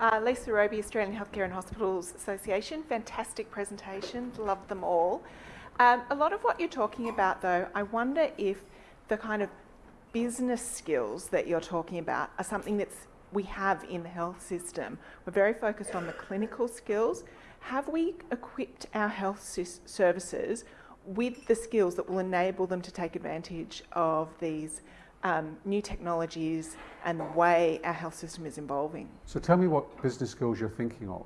Uh, Lisa Roby, Australian Healthcare and Hospitals Association. Fantastic presentation, love them all. Um, a lot of what you're talking about though, I wonder if the kind of business skills that you're talking about are something that's we have in the health system. We're very focused on the clinical skills. Have we equipped our health services with the skills that will enable them to take advantage of these um, new technologies and the way our health system is evolving? So tell me what business skills you're thinking of.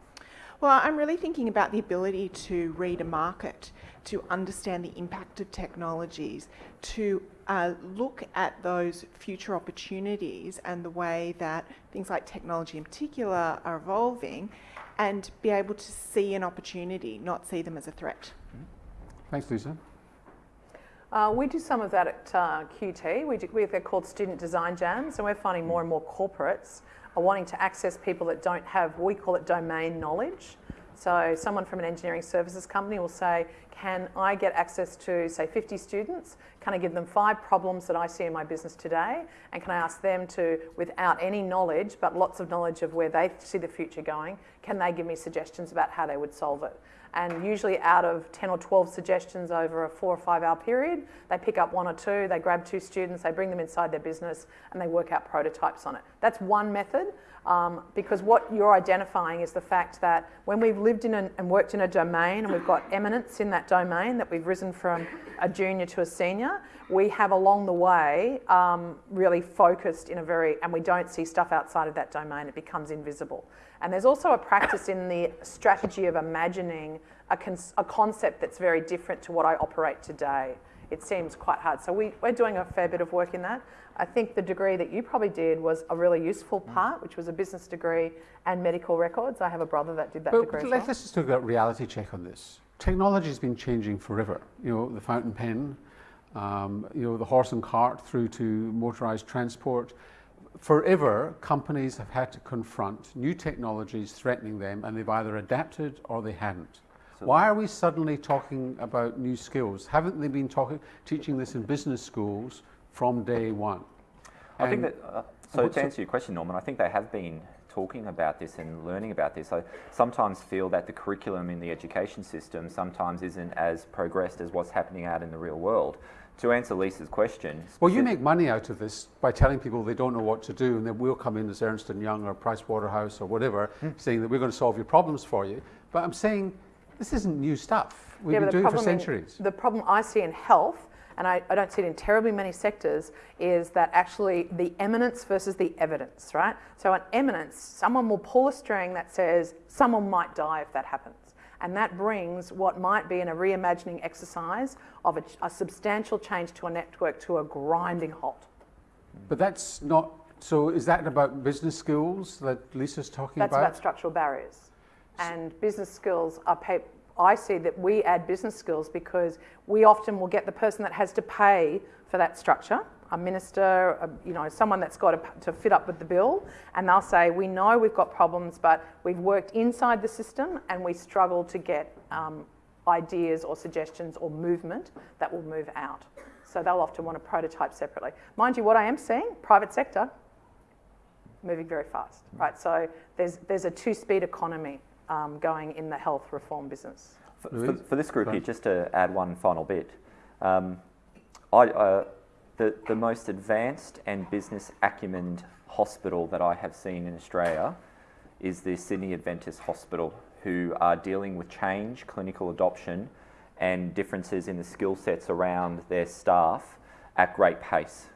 Well, I'm really thinking about the ability to read a market, to understand the impact of technologies, to uh, look at those future opportunities and the way that things like technology in particular are evolving and be able to see an opportunity, not see them as a threat. Thanks, Lisa. Uh, we do some of that at uh, QT. We do, we, they're called student design jams, and we're finding more and more corporates are wanting to access people that don't have, we call it domain knowledge. So someone from an engineering services company will say, can I get access to, say, 50 students? Can I give them five problems that I see in my business today? And can I ask them to, without any knowledge, but lots of knowledge of where they see the future going, can they give me suggestions about how they would solve it? And usually out of 10 or 12 suggestions over a four or five hour period, they pick up one or two, they grab two students, they bring them inside their business and they work out prototypes on it. That's one method. Um, because what you're identifying is the fact that when we've lived in a, and worked in a domain and we've got eminence in that domain, that we've risen from a junior to a senior, we have along the way um, really focused in a very, and we don't see stuff outside of that domain, it becomes invisible. And there's also a practice in the strategy of imagining a, a concept that's very different to what I operate today. It seems quite hard. So we, we're doing a fair bit of work in that. I think the degree that you probably did was a really useful mm. part, which was a business degree and medical records. I have a brother that did that but degree. Let's, well. just talk about reality check on this. Technology has been changing forever. You know, the fountain pen, um, you know, the horse and cart through to motorized transport. Forever, companies have had to confront new technologies threatening them, and they've either adapted or they hadn't. So Why are we suddenly talking about new skills? Haven't they been talking, teaching this in business schools from day one. I think that, uh, so to answer your question, Norman, I think they have been talking about this and learning about this. I sometimes feel that the curriculum in the education system sometimes isn't as progressed as what's happening out in the real world. To answer Lisa's question... Well, you make money out of this by telling people they don't know what to do and then we'll come in as Ernst & Young or Price Waterhouse or whatever, hmm. saying that we're going to solve your problems for you. But I'm saying this isn't new stuff. We've yeah, been doing it for centuries. In, the problem I see in health and I, I, don't see it in terribly many sectors, is that actually the eminence versus the evidence, right? So an eminence, someone will pull a string that says someone might die if that happens. And that brings what might be in a reimagining exercise of a, a substantial change to a network to a grinding halt. But that's not, so is that about business skills that Lisa's talking that's about? That's about structural barriers. And business skills are I see that we add business skills because we often will get the person that has to pay for that structure, a minister, a, you know, someone that's got to, to fit up with the bill, and they'll say, we know we've got problems, but we've worked inside the system and we struggle to get um, ideas or suggestions or movement that will move out. So they'll often want to prototype separately. Mind you, what I am seeing, private sector, moving very fast, right? So there's, there's a two-speed economy um, going in the health reform business. For, for, for this group here, just to add one final bit, um, I, uh, the, the most advanced and business acumen hospital that I have seen in Australia is the Sydney Adventist Hospital, who are dealing with change, clinical adoption, and differences in the skill sets around their staff at great pace.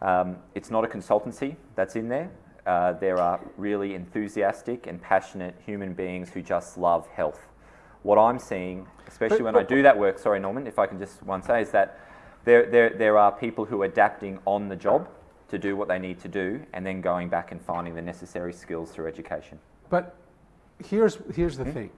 Um, it's not a consultancy that's in there. Uh, there are really enthusiastic and passionate human beings who just love health. What I'm seeing, especially but, when but, I do that work, sorry Norman, if I can just one say, is that there, there, there are people who are adapting on the job to do what they need to do and then going back and finding the necessary skills through education. But here's, here's the mm -hmm. thing.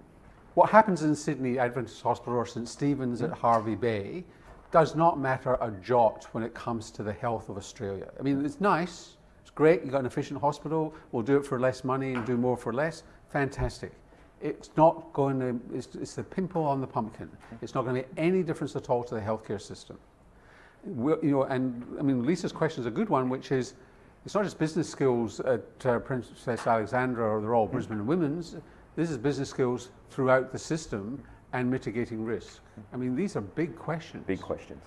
What happens in Sydney Adventist Hospital or St Stephen's mm -hmm. at Hervey Bay does not matter a jot when it comes to the health of Australia. I mean, it's nice, great, you've got an efficient hospital, we'll do it for less money and do more for less, fantastic. It's not going to, it's, it's the pimple on the pumpkin. It's not going to make any difference at all to the healthcare system. We're, you know, and I mean, Lisa's question is a good one, which is, it's not just business skills at uh, Princess Alexandra or the Royal Brisbane and Women's. This is business skills throughout the system and mitigating risk. I mean, these are big questions. Big questions.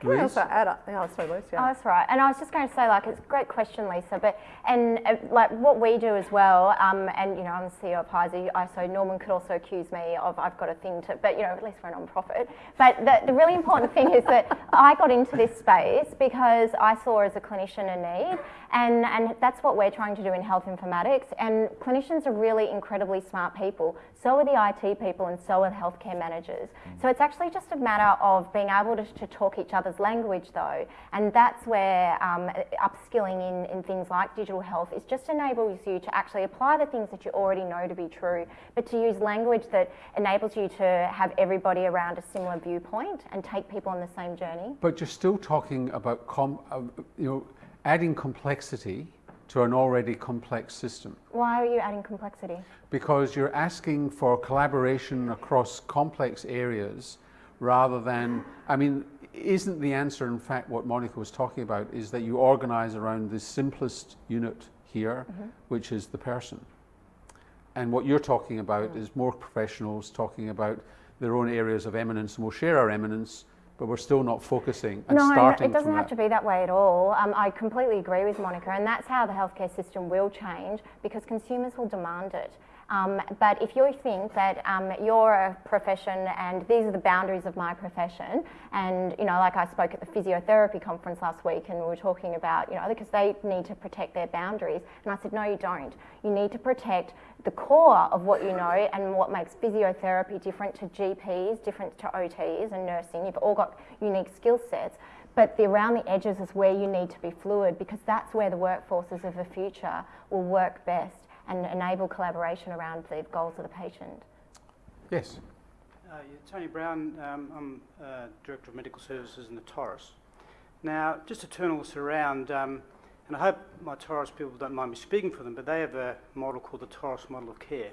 Can I Liz? also add, up- yeah, sorry, Luce, Oh, that's right. And I was just going to say, like, it's a great question, Lisa. But and uh, like what we do as well, um, and you know, I'm the CEO of HISA. I so Norman could also accuse me of I've got a thing to, but you know, at least we're a non-profit. But the, the really important thing is that I got into this space because I saw as a clinician a need, and and that's what we're trying to do in health informatics. And clinicians are really incredibly smart people. So are the IT people, and so are the healthcare managers. So it's actually just a matter of being able to, to talk each other's language, though, and that's where um, upskilling in, in things like digital health is just enables you to actually apply the things that you already know to be true, but to use language that enables you to have everybody around a similar viewpoint and take people on the same journey. But you're still talking about uh, you know, adding complexity to an already complex system Why are you adding complexity? because you're asking for collaboration across complex areas rather than, I mean, isn't the answer, in fact, what Monica was talking about, is that you organize around the simplest unit here, mm-hmm. which is the person. And what you're talking about mm. is more professionals talking about their own areas of eminence, and we'll share our eminence, but we're still not focusing and no, no, it doesn't have that. to be that way at all. Um, I completely agree with Monica, and that's how the healthcare system will change because consumers will demand it. Um, but if you think that um, you're a profession and these are the boundaries of my profession, and you know, like I spoke at the physiotherapy conference last week, and we were talking about, you know, because they need to protect their boundaries, and I said, no, you don't. You need to protect the core of what you know and what makes physiotherapy different to GPs, different to OTs and nursing. You've all got unique skill sets. But the around the edges is where you need to be fluid because that's where the workforces of the future will work best and enable collaboration around the goals of the patient. Yes. Uh, yeah, Tony Brown, um, I'm uh, Director of Medical Services in the Torres. Now, just to turn all this around, um, and I hope my Torres people don't mind me speaking for them, but they have a model called the Torres model of care.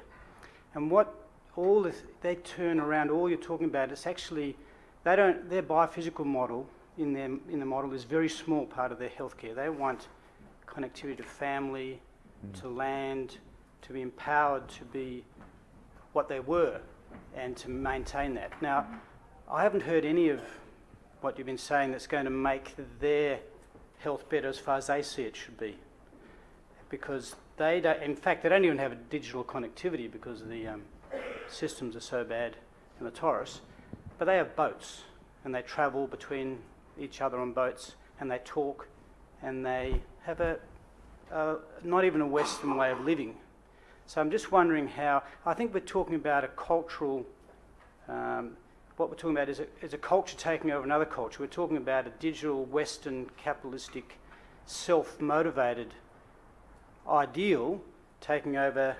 And what all this, they turn around, all you're talking about, it's actually, they don't, their biophysical model in, their, in the model is very small part of their healthcare. They want connectivity to family, to land, to be empowered to be what they were and to maintain that. Now, I haven't heard any of what you've been saying that's going to make their health better as far as they see it should be. Because they don't, in fact, they don't even have a digital connectivity because the um, systems are so bad in the Torres. But they have boats and they travel between each other on boats and they talk and they have a, not even a Western way of living. So I'm just wondering how, I think we're talking about a cultural, um, what we're talking about is a, is a culture taking over another culture. We're talking about a digital, Western, capitalistic, self motivated ideal taking over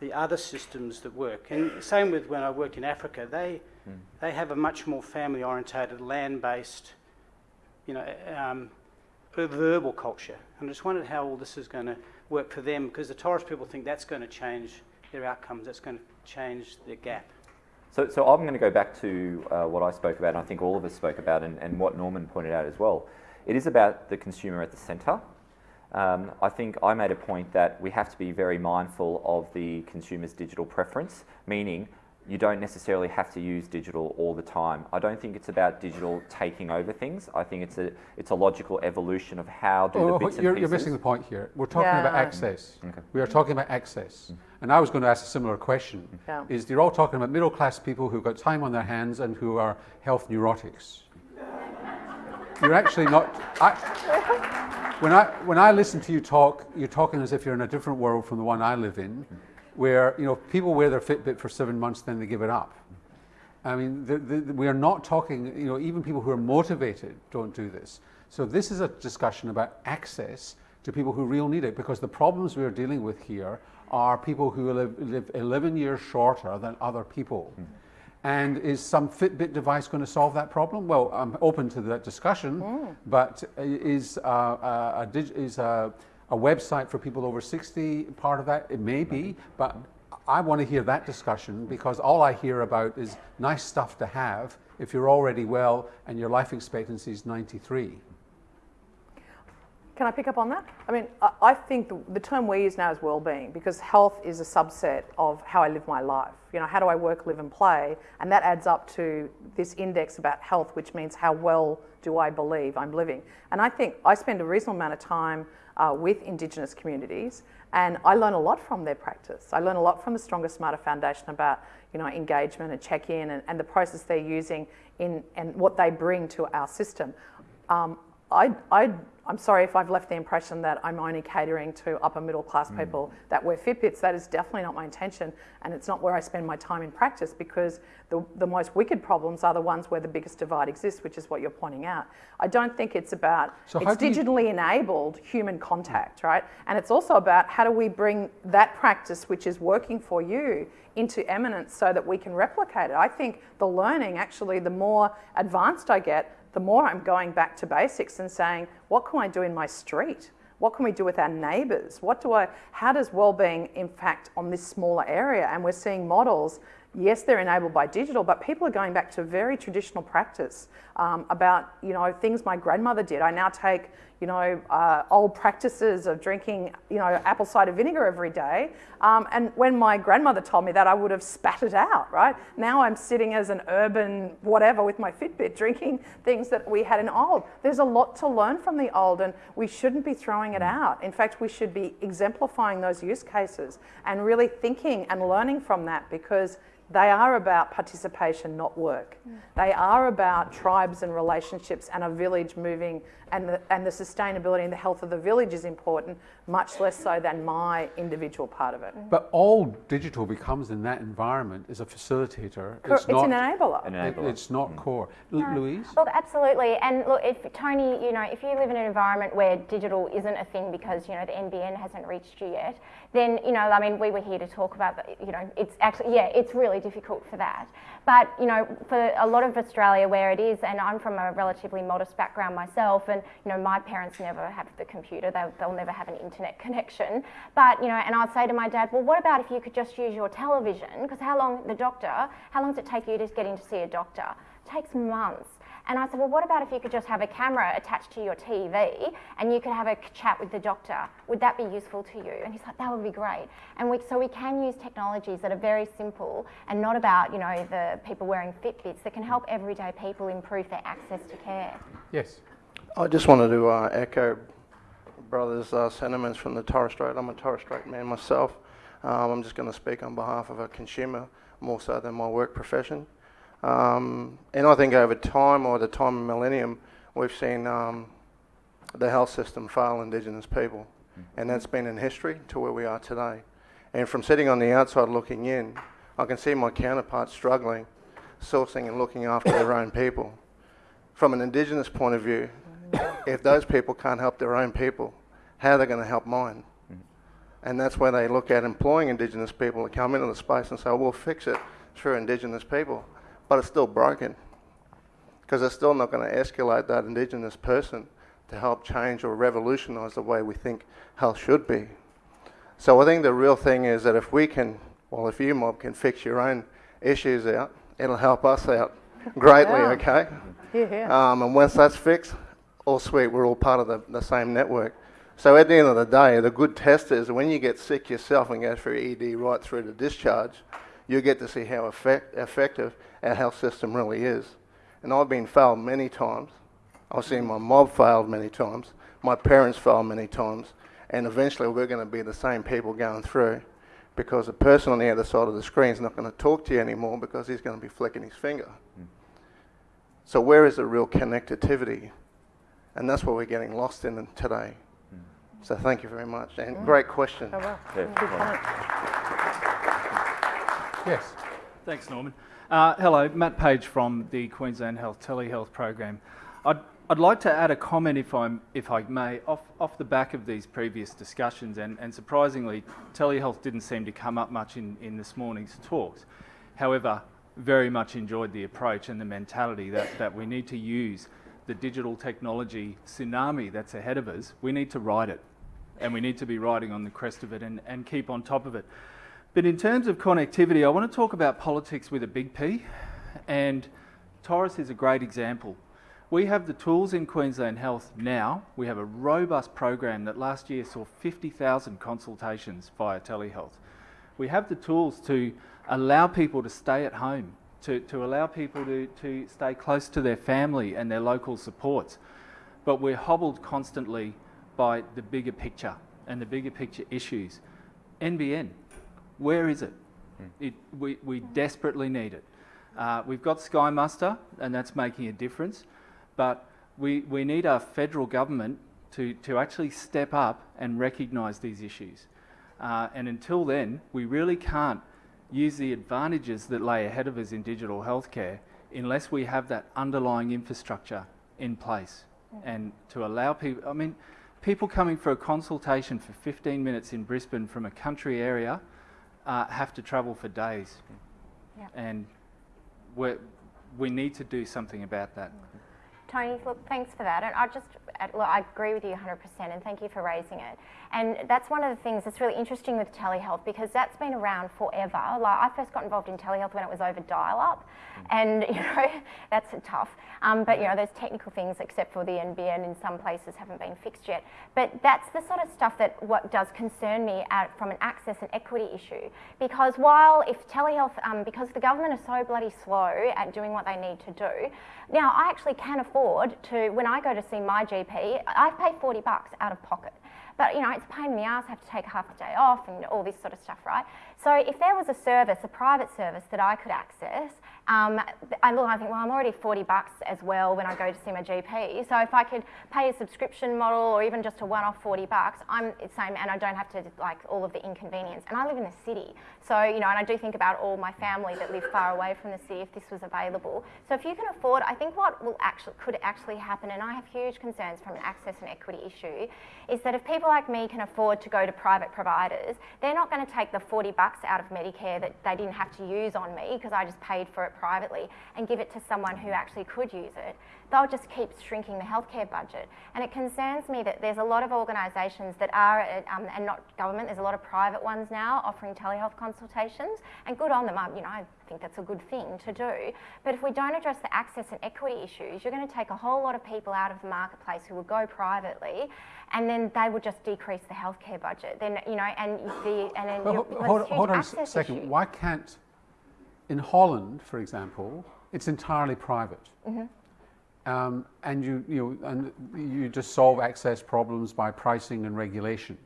the other systems that work. And same with when I worked in Africa, they, they have a much more family orientated, land based, you know, um, verbal culture. And I just wondered how all this is going to work for them because the Torres people think that's going to change their outcomes, that's going to change their gap. So, so I'm going to go back to uh, what I spoke about, and I think all of us spoke about, and, and what Norman pointed out as well. It is about the consumer at the centre. Um, I think I made a point that we have to be very mindful of the consumer's digital preference, meaning you don't necessarily have to use digital all the time. I don't think it's about digital taking over things. I think it's a it's a logical evolution of how do the Oh, bits you're, pieces. you're missing the point here. We're talking about access. Okay. We are talking about access. Mm-hmm. And I was going to ask a similar question. Yeah. Is you're all talking about middle class people who've got time on their hands and who are health neurotics. you're actually not. I, when I when I listen to you talk, you're talking as if you're in a different world from the one I live in, mm-hmm. Where you know people wear their Fitbit for seven months, then they give it up. I mean, the, the, we are not talking, you know, even people who are motivated don't do this. So this is a discussion about access to people who really need it because the problems we're dealing with here are people who live, live 11 years shorter than other people. Hmm. And is some Fitbit device going to solve that problem? Well, I'm open to that discussion, hmm. but uh, is, uh, a, a dig- is a, a website for people over 60 part of that? It may be, but I want to hear that discussion because all I hear about is nice stuff to have if you're already well and your life expectancy is 93. Can I pick up on that? I mean, I, I think the, the term we use now is well-being because health is a subset of how I live my life. You know, how do I work, live, and play? And that adds up to this index about health, which means how well do I believe I'm living. And I think I spend a reasonable amount of time uh, with Indigenous communities, and I learn a lot from their practice. I learn a lot from the Stronger Smarter Foundation about you know engagement and check-in and, and the process they're using in and what they bring to our system. Um, I, I, I'm sorry if I've left the impression that I'm only catering to upper middle class mm. people that wear Fitbits. That is definitely not my intention, and it's not where I spend my time in practice because the, the most wicked problems are the ones where the biggest divide exists, which is what you're pointing out. I don't think it's about, so it's digitally you... enabled human contact, right? And it's also about how do we bring that practice, which is working for you, into eminence so that we can replicate it. I think the learning, actually, the more advanced I get, the more I'm going back to basics and saying, what can I do in my street? What can we do with our neighbours? What do I, how does well-being impact on this smaller area? And we're seeing models, yes, they're enabled by digital, but people are going back to very traditional practice um, about, you know, things my grandmother did. I now take you know, uh, old practices of drinking, you know, apple cider vinegar every day. Um, and when my grandmother told me that, I would have spat it out, right? Now I'm sitting as an urban whatever with my Fitbit, drinking things that we had in old. There's a lot to learn from the old, and we shouldn't be throwing it out. In fact, we should be exemplifying those use cases and really thinking and learning from that because they are about participation, not work. Mm. They are about tribes and relationships and a village moving, and the, and the sustainability and the health of the village is important, much less so than my individual part of it. Mm. But all digital becomes in that environment is a facilitator. It's, it's not, an enabler. It, it's not mm. core. L- Louise? Look, absolutely. And look, if Tony, you know, if you live in an environment where digital isn't a thing because, you know, the NBN hasn't reached you yet, then, you know, I mean, we were here to talk about, you know, it's actually, yeah, it's really difficult for that. But, you know, for a lot of Australia where it is, and I'm from a relatively modest background myself, and, you know, my parents never have the computer, they'll, they'll never have an internet connection. But, you know, and I'd say to my dad, well, what about if you could just use your television? Because how long, the doctor, how long does it take you to get in to see a doctor? It takes months. And I said, well, what about if you could just have a camera attached to your TV and you could have a chat with the doctor? Would that be useful to you? And he's like, that would be great. And we, so we can use technologies that are very simple and not about, you know, the people wearing Fitbits that can help everyday people improve their access to care. Yes. I just wanted to uh, echo brother's uh, sentiments from the Torres Strait. I'm a Torres Strait man myself. Um, I'm just going to speak on behalf of a consumer more so than my work profession. Um, and I think over time, or the time of millennium, we've seen um, the health system fail Indigenous people. Mm-hmm. And that's been in history to where we are today. And from sitting on the outside looking in, I can see my counterparts struggling, sourcing and looking after their own people. From an Indigenous point of view, if those people can't help their own people, how are they going to help mine? Mm-hmm. And that's where they look at employing Indigenous people to come into the space and say, we'll fix it through Indigenous people but it's still broken because it's still not going to escalate that Indigenous person to help change or revolutionise the way we think health should be. So I think the real thing is that if we can, well, if you mob can fix your own issues out, it'll help us out greatly, yeah. okay? Yeah, yeah. Um, and once that's fixed, all sweet, we're all part of the, the same network. So at the end of the day, the good test is when you get sick yourself and go through ED right through to discharge, you get to see how effect, effective our health system really is. And I've been failed many times. I've seen my mob failed many times. My parents failed many times. And eventually we're going to be the same people going through because the person on the other side of the screen is not going to talk to you anymore because he's going to be flicking his finger. Mm. So where is the real connectivity? And that's what we're getting lost in today. Mm. So thank you very much. And mm. great question. Oh, well. Yes. Thanks, Norman. Uh, hello, Matt Page from the Queensland Health Telehealth Program. I'd, I'd like to add a comment, if, I'm, if I may, off, off the back of these previous discussions, and, and surprisingly, telehealth didn't seem to come up much in, in this morning's talks. However, very much enjoyed the approach and the mentality that, that we need to use the digital technology tsunami that's ahead of us. We need to ride it, and we need to be riding on the crest of it and, and keep on top of it. But in terms of connectivity, I want to talk about politics with a big P, and Torres is a great example We have the tools in Queensland Health now. We have a robust program that last year saw 50,000 consultations via telehealth. We have the tools to allow people to stay at home, to, to allow people to, to stay close to their family and their local supports. But we're hobbled constantly by the bigger picture and the bigger picture issues. NBN, where is it? it we, we desperately need it. Uh, we've got Sky Muster, and that's making a difference, but we, we need our federal government to, to actually step up and recognise these issues. Uh, and until then, we really can't use the advantages that lay ahead of us in digital healthcare unless we have that underlying infrastructure in place and to allow people, I mean, people coming for a consultation for 15 minutes in Brisbane from a country area uh, have to travel for days. Yeah. And we we need to do something about that. Tony, look, thanks for that. And I just, look, I agree with you 100%, and thank you for raising it. And that's one of the things that's really interesting with telehealth because that's been around forever. Like I first got involved in telehealth when it was over dial-up, and you know that's tough. Um, but you know, there's technical things, except for the NBN in some places haven't been fixed yet. But that's the sort of stuff that what does concern me at, from an access and equity issue. Because while if telehealth, um, because the government are so bloody slow at doing what they need to do, now I actually can afford to when I go to see my GP, I pay 40 bucks out of pocket. But you know, it's a pain in the ass, I have to take half the day off and all this sort of stuff, right? So if there was a service, a private service that I could access, um, I look, I think, well, I'm already 40 bucks as well when I go to see my GP. So if I could pay a subscription model or even just a one-off 40 bucks, I'm the same, and I don't have to like all of the inconvenience. And I live in the city, so you know, and I do think about all my family that live far away from the city if this was available. So if you can afford, I think what will actually could actually happen, and I have huge concerns from an access and equity issue, is that if people like me can afford to go to private providers, they're not going to take the 40 bucks out of Medicare that they didn't have to use on me because I just paid for it privately and give it to someone who actually could use it. They'll just keep shrinking the healthcare budget. And it concerns me that there's a lot of organisations that are, um, and not government, there's a lot of private ones now offering telehealth consultations, and good on them. I, you know, think that's a good thing to do. But if we don't address the access and equity issues, you're going to take a whole lot of people out of the marketplace who will go privately, and then they will just decrease the healthcare budget. Then you know, and the and then Well, you're, there's hold, hold on a second. issue. Why can't, in Holland, for example, it's entirely private. Mm-hmm. Um, and you, you, know, and you just solve access problems by pricing and regulation.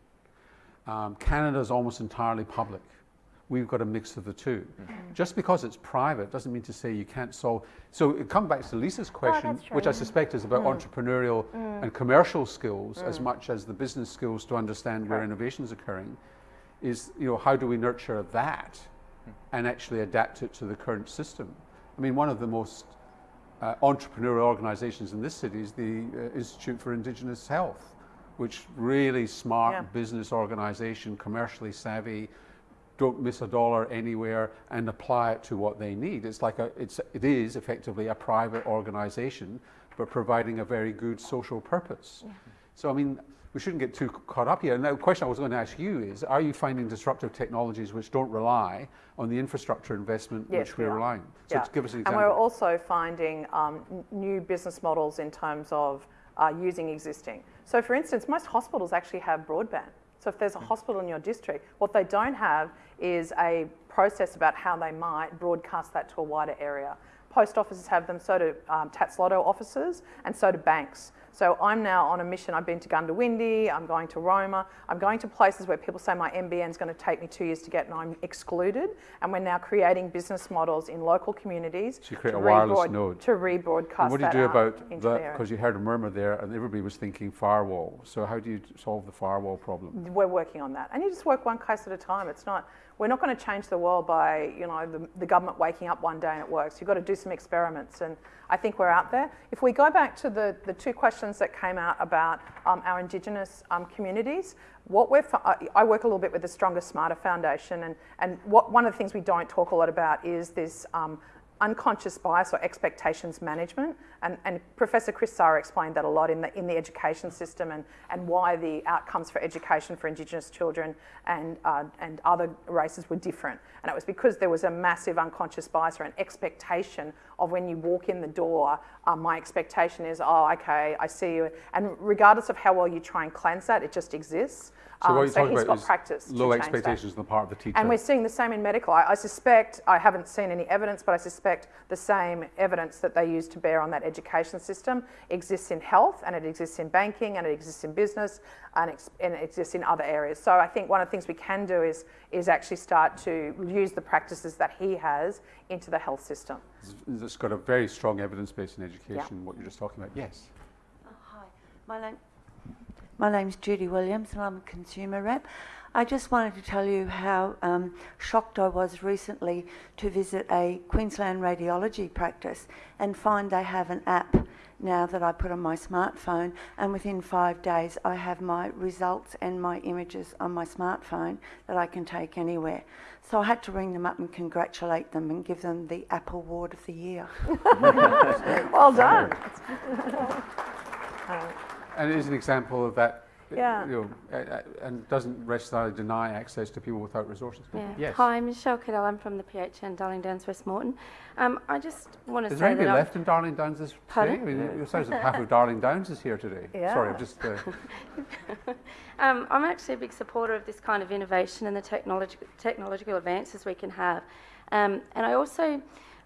Um, Canada is almost entirely public. We've got a mix of the 2 Mm-hmm. Just because it's private doesn't mean to say you can't solve. So it come back to Lisa's question, Oh, which I. Mm. suspect is about entrepreneurial and commercial skills as much as the business skills to understand where innovation is occurring. Is you know how do we nurture that and actually adapt it to the current system? I mean, one of the most uh, entrepreneurial organizations in this city is the uh, Institute for Indigenous Health, which really smart Yeah. business organization, commercially savvy, don't miss a dollar anywhere and apply it to what they need. It's like a, it's, it is effectively a private organization, but providing a very good social purpose. So, I mean, we shouldn't get too caught up here. And the question I was going to ask you is, are you finding disruptive technologies which don't rely on the infrastructure investment Yes, which we we're are. relying? So Yeah. give us an example. And we're also finding um, new business models in terms of uh, using existing. So, for instance, most hospitals actually have broadband. So, if there's a hospital in your district, what they don't have is a process about how they might broadcast that to a wider area. Post offices have them, so do um, Tattslotto offices, and so do banks. So I'm now on a mission. I've been to Goondiwindi, I'm going to Roma, I'm going to places where people say my NBN is going to take me two years to get and I'm excluded. And we're now creating business models in local communities So you create to a wireless node. to rebroadcast And what do you do about that? Because you heard a murmur there, and everybody was thinking firewall. So how do you solve the firewall problem? We're working on that. And you just work one case at a time. It's not, we're not going to change the world by, you know, the, the government waking up one day and it works. You've got to do some experiments. And I think we're out there. If we go back to the, the two questions that came out about um, our Indigenous um, communities, what we're, I- work a little bit with the Stronger Smarter Foundation. And, and what, one of the things we don't talk a lot about is this um, unconscious bias or expectations management And, and Professor Chris Sarra explained that a lot in the, in the education system and, and why the outcomes for education for Indigenous children and, uh, and other races were different. And it was because there was a massive unconscious bias or an expectation of when you walk in the door, um, my expectation is, oh, okay, I see you. And regardless of how well you try and cleanse that, it just exists. So Um, what you're talking he's about got is practice to low change that. expectations on the part of the teacher. And we're seeing the same in medical. I, I suspect, I haven't seen any evidence, but I suspect the same evidence that they use to bear on that education system exists in health and it exists in banking and it exists in business and, ex- and it exists in other areas. So I think one of the things we can do is, is actually start to use the practices that he has into the health system. It's- it's got a very strong evidence base in education, what you're just talking about. Yes. Oh, hi, my name, my name's Judy Williams, and I'm a consumer rep. I just wanted to tell you how um, shocked I was recently to visit a Queensland radiology practice and find they have an app now that I put on my smartphone, and within five days I have my results and my images on my smartphone that I can take anywhere. So I had to ring them up and congratulate them and give them the Apple Award of the Year. Well done. And it is an example of that. uh, Yeah. You know, and doesn't necessarily deny access to people without resources. Yeah. Yes. Hi, I'm Michelle Cadell. I'm from the PHN Darling Downs West Moreton. Um, I just want to Is say there anybody that I'm- left in Darling Downs this today? Pardon? I mean, it sounds like half of Darling Downs is here today. Sorry, I'm just. Uh, Um, I'm actually a big supporter of this kind of innovation and the technolog- technological advances we can have. Um, and I also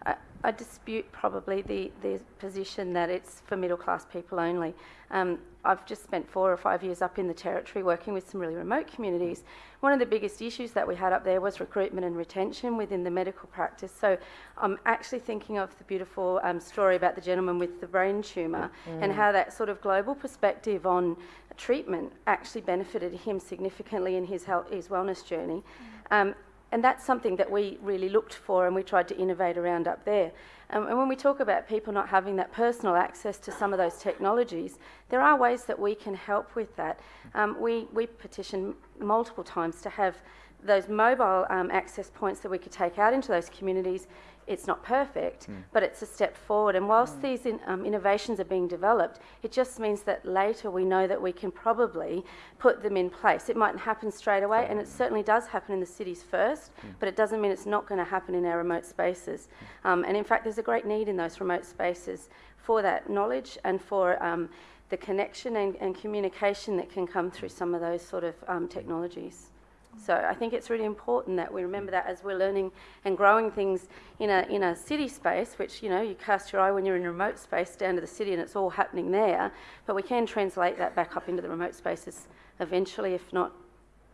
I, I dispute probably the, the position that it's for middle class people only. Um, I've just spent four or five years up in the territory working with some really remote communities. One of the biggest issues that we had up there was recruitment and retention within the medical practice. So I'm actually thinking of the beautiful um, story about the gentleman with the brain tumour and how that sort of global perspective on treatment actually benefited him significantly in his health, his wellness journey. Um, and that's something that we really looked for and we tried to innovate around up there. Um, and when we talk about people not having that personal access to some of those technologies, there are ways that we can help with that. Um, we, we petitioned multiple times to have those mobile um, access points that we could take out into those communities. It's not perfect, but it's a step forward. And whilst these in, um, innovations are being developed, it just means that later we know that we can probably put them in place. It mightn't happen straight away, and it certainly does happen in the cities first, but it doesn't mean it's not going to happen in our remote spaces. Um, and in fact, there's a great need in those remote spaces for that knowledge and for um, the connection and, and communication that can come through some of those sort of um, technologies. So I think it's really important that we remember that as we're learning and growing things in a in a city space, which you know you cast your eye when you're in a remote space down to the city and it's all happening there. But we can translate that back up into the remote spaces eventually, if not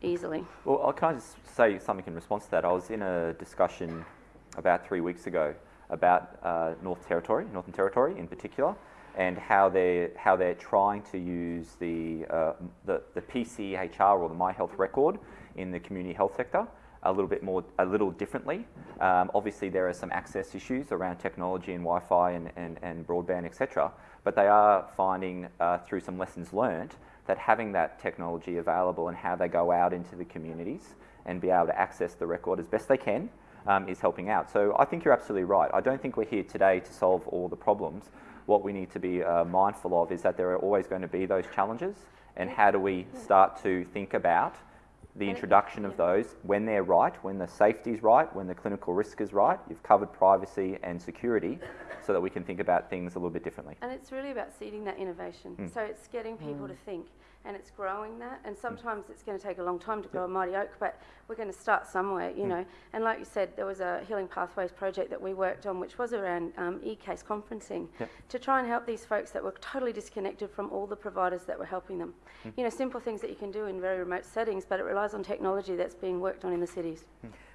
easily. Well, I can I just say something in response to that? I was in a discussion about three weeks ago about uh, North Territory, Northern Territory in particular, and how they're how they're trying to use the uh, the, the PCHR or the My Health Record in the community health sector a little bit more, a little differently. Um, obviously, there are some access issues around technology and Wi-Fi and, and, and broadband, etc. But they are finding uh, through some lessons learned that having that technology available and how they go out into the communities and be able to access the record as best they can um, is helping out. So I think you're absolutely right. I don't think we're here today to solve all the problems. What we need to be uh, mindful of is that there are always going to be those challenges, and how do we start to think about the introduction of those when they're right, when the safety is right, when the clinical risk is right. You've covered privacy and security so that we can think about things a little bit differently. And it's really about seeding that innovation. Mm. So it's getting people to think and it's growing that. And hmm. sometimes it's going to take a long time to grow a mighty oak, but we're going to start somewhere, you hmm. know. And like you said, there was a Healing Pathways project that we worked on, which was around um, e-case conferencing Yep. to try and help these folks that were totally disconnected from all the providers that were helping them. Hmm. You know, simple things that you can do in very remote settings, but it relies on technology that's being worked on in the cities.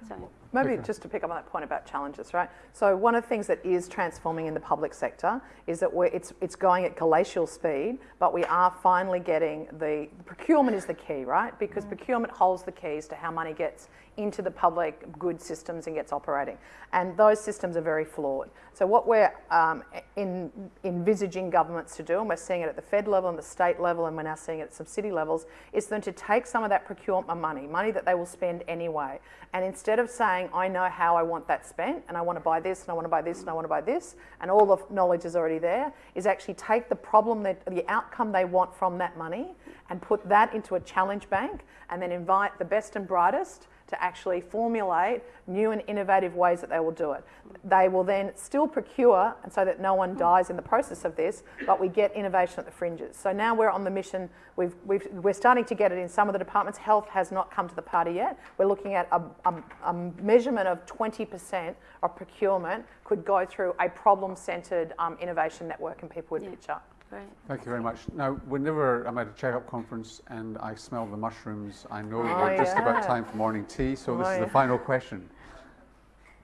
So. Maybe just to pick up on that point about challenges, right? So one of the things that is transforming in the public sector is that we're, it's, it's going at glacial speed, but we are finally getting the procurement is the key, right? Because procurement holds the keys to how money gets into the public good systems and gets operating. And those systems are very flawed. So what we're um, in, envisaging governments to do, and we're seeing it at the Fed level and the state level, and we're now seeing it at some city levels, is them to take some of that procurement money, money that they will spend anyway, and instead of saying, I know how I want that spent, and I want to buy this, and I want to buy this, and I want to buy this, and all the knowledge is already there, is actually take the problem, that, the outcome they want from that money, and put that into a challenge bank, and then invite the best and brightest to actually formulate new and innovative ways that they will do it. They will then still procure, and so that no one dies in the process of this, but we get innovation at the fringes. So now we're on the mission. We've, we've, we're starting to get it in some of the departments. Health has not come to the party yet. We're looking at a, a, a measurement of 20% of procurement could go through a problem-centred um, innovation network, and people would Yeah. pitch up. Great. Thank you very much. Now, whenever I'm at a check-up conference and I smell the mushrooms, I know Oh, we're just about time for morning tea, so this Oh, is the oh, final question.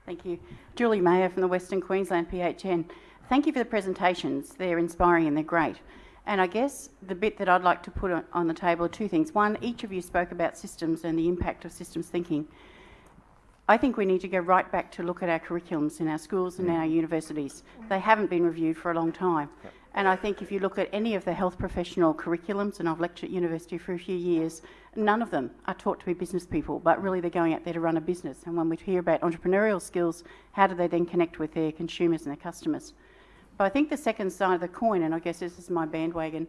Thank you. Julie Mayer from the Western Queensland PHN. Thank you for the presentations. They're inspiring and they're great. And I guess the bit that I'd like to put on, on the table are two things. One, each of you spoke about systems and the impact of systems thinking. I think we need to go right back to look at our curriculums in our schools and mm. our universities. They haven't been reviewed for a long time. And I think if you look at any of the health professional curriculums, and I've lectured at university for a few years, none of them are taught to be business people, but really they're going out there to run a business. And when we hear about entrepreneurial skills, how do they then connect with their consumers and their customers? But I think the second side of the coin, and I guess this is my bandwagon,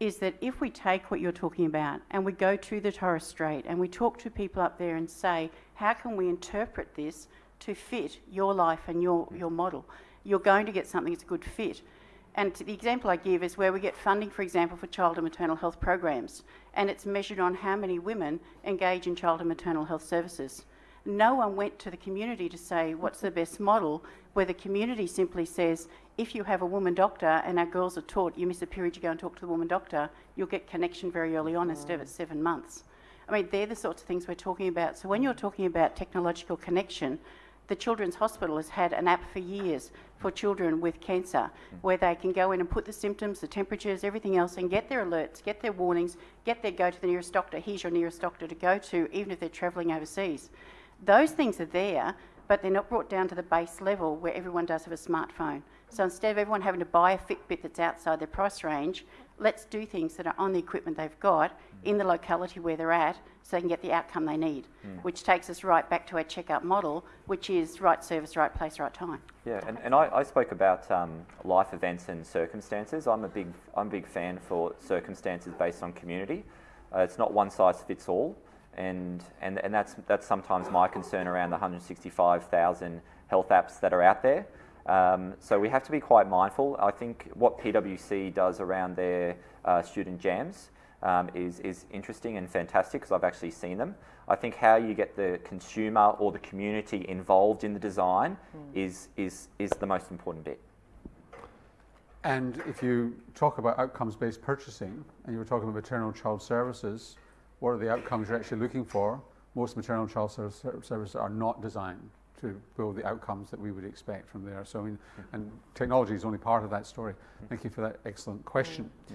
is that if we take what you're talking about and we go to the Torres Strait and we talk to people up there and say, how can we interpret this to fit your life and your, your model? You're going to get something that's a good fit. And the example I give is where we get funding, for example, for child and maternal health programs, and it's measured on how many women engage in child and maternal health services. No one went to the community to say what's the best model, where the community simply says, if you have a woman doctor and our girls are taught you miss a period, you go and talk to the woman doctor, you'll get connection very early on instead of at seven months. I mean, they're the sorts of things we're talking about. So when you're talking about technological connection, the Children's Hospital has had an app for years for children with cancer mm. where they can go in and put the symptoms, the temperatures, everything else, and get their alerts, get their warnings, get their go to the nearest doctor. Here's your nearest doctor to go to, even if they're travelling overseas. Those things are there, but they're not brought down to the base level where everyone does have a smartphone. So instead of everyone having to buy a Fitbit that's outside their price range, let's do things that are on the equipment they've got in the locality where they're at so they can get the outcome they need, which takes us right back to our checkup model, which is right service, right place, right time. Yeah, and, and I, I spoke about um, life events and circumstances. I'm a big I'm a big fan for circumstances based on community. Uh, it's not one size fits all, and and, and that's that's sometimes my concern around the 165,000 health apps that are out there. Um, so we have to be quite mindful. I think what PwC does around their uh, student jams um, is, is interesting and fantastic because I've actually seen them. I think how you get the consumer or the community involved in the design is, is, is the most important bit. And if you talk about outcomes-based purchasing, and you were talking about maternal child services, what are the outcomes you're actually looking for? Most maternal child ser- ser- services are not designed to build the outcomes that we would expect from there. So, I mean, mm-hmm. and technology is only part of that story. Thank you for that excellent question. Mm-hmm.